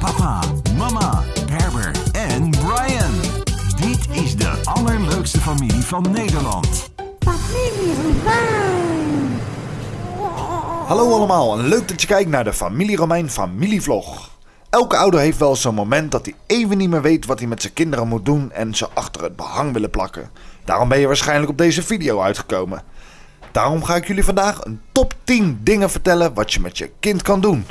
Papa, mama, Herbert en Brian. Dit is de allerleukste familie van Nederland. Familie Romein. Hallo allemaal en leuk dat je kijkt naar de Familie Romein familievlog. Elke ouder heeft wel zo'n moment dat hij even niet meer weet wat hij met zijn kinderen moet doen en ze achter het behang willen plakken. Daarom ben je waarschijnlijk op deze video uitgekomen. Daarom ga ik jullie vandaag een top 10 dingen vertellen wat je met je kind kan doen.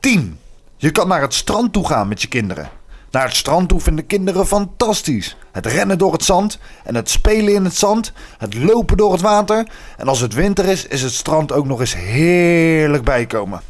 10. Je kan naar het strand toe gaan met je kinderen. Naar het strand toe vinden kinderen fantastisch. Het rennen door het zand en het spelen in het zand, het lopen door het water. En als het winter is, is het strand ook nog eens heerlijk bijkomen.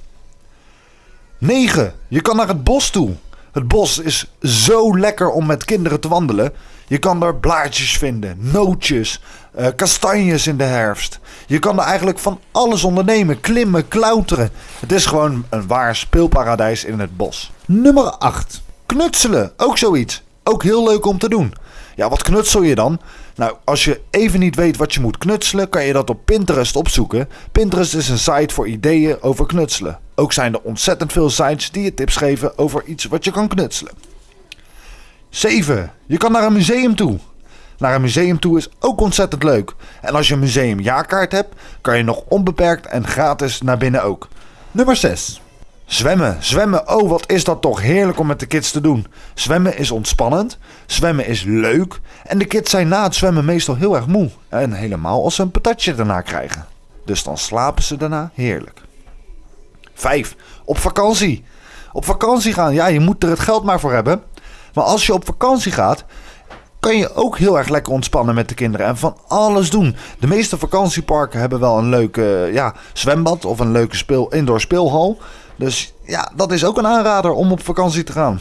9. Je kan naar het bos toe. Het bos is zo lekker om met kinderen te wandelen. Je kan daar blaadjes vinden, nootjes, eh, kastanjes in de herfst. Je kan er eigenlijk van alles ondernemen, klimmen, klauteren. Het is gewoon een waar speelparadijs in het bos. Nummer 8. Knutselen, ook zoiets. Ook heel leuk om te doen. Ja, wat knutsel je dan? Nou, als je even niet weet wat je moet knutselen, kan je dat op Pinterest opzoeken. Pinterest is een site voor ideeën over knutselen. Ook zijn er ontzettend veel sites die je tips geven over iets wat je kan knutselen. 7. Je kan naar een museum toe. Naar een museum toe is ook ontzettend leuk. En als je een museumjaarkaart hebt, kan je nog onbeperkt en gratis naar binnen ook. Nummer 6. Zwemmen, zwemmen, oh wat is dat toch heerlijk om met de kids te doen. Zwemmen is ontspannend, zwemmen is leuk en de kids zijn na het zwemmen meestal heel erg moe. En helemaal als ze een patatje daarna krijgen. Dus dan slapen ze daarna heerlijk. 5. Op vakantie. Op vakantie gaan, ja je moet er het geld maar voor hebben. Maar als je op vakantie gaat, kan je ook heel erg lekker ontspannen met de kinderen en van alles doen. De meeste vakantieparken hebben wel een leuke ja, zwembad of een leuke speel, indoor speelhal. Dus ja, dat is ook een aanrader om op vakantie te gaan.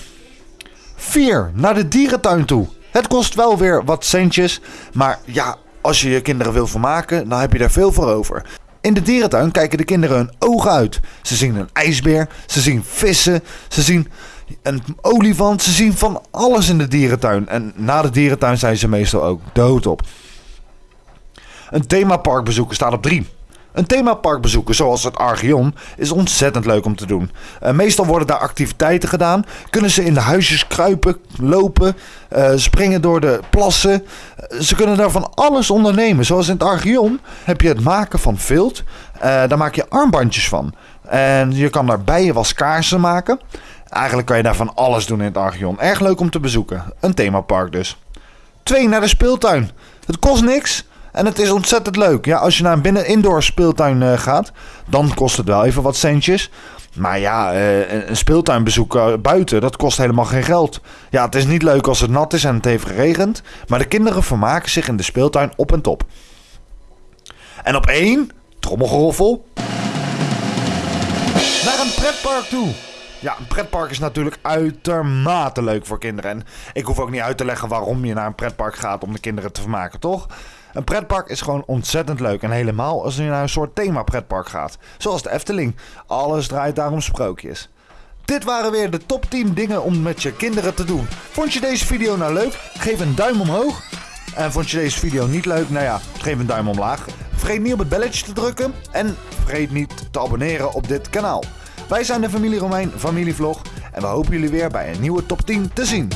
4. Naar de dierentuin toe. Het kost wel weer wat centjes, maar ja, als je je kinderen wil vermaken, dan heb je er veel voor over. In de dierentuin kijken de kinderen hun ogen uit. Ze zien een ijsbeer, ze zien vissen, ze zien een olifant. Ze zien van alles in de dierentuin. En na de dierentuin zijn ze meestal ook doodop. Een themapark bezoeken staat op 3. Een themapark bezoeken, zoals het Archeon, is ontzettend leuk om te doen. Uh, meestal worden daar activiteiten gedaan. Kunnen ze in de huisjes kruipen, lopen, uh, springen door de plassen. Uh, ze kunnen daar van alles ondernemen. Zoals in het Archeon heb je het maken van vilt. daar maak je armbandjes van. En je kan daar bijenwaskaarsen maken. Eigenlijk kan je daar van alles doen in het Archeon. Erg leuk om te bezoeken. Een themapark dus. 2. Naar de speeltuin. Het kost niks. En het is ontzettend leuk. Ja, als je naar een binnen-indoor speeltuin uh, gaat, dan kost het wel even wat centjes. Maar ja, uh, een speeltuinbezoek uh, buiten, dat kost helemaal geen geld. Ja, het is niet leuk als het nat is en het heeft geregend. Maar de kinderen vermaken zich in de speeltuin op en top. En op één, trommelgeroffel, naar een pretpark toe. Ja, een pretpark is natuurlijk uitermate leuk voor kinderen. En ik hoef ook niet uit te leggen waarom je naar een pretpark gaat om de kinderen te vermaken, toch? Een pretpark is gewoon ontzettend leuk. En helemaal als je naar een soort thema pretpark gaat. Zoals de Efteling. Alles draait daar om sprookjes. Dit waren weer de top 10 dingen om met je kinderen te doen. Vond je deze video nou leuk? Geef een duim omhoog. En vond je deze video niet leuk? Nou ja, geef een duim omlaag. Vergeet niet op het belletje te drukken. En vergeet niet te abonneren op dit kanaal. Wij zijn de Familie Romein Familievlog. En we hopen jullie weer bij een nieuwe top 10 te zien.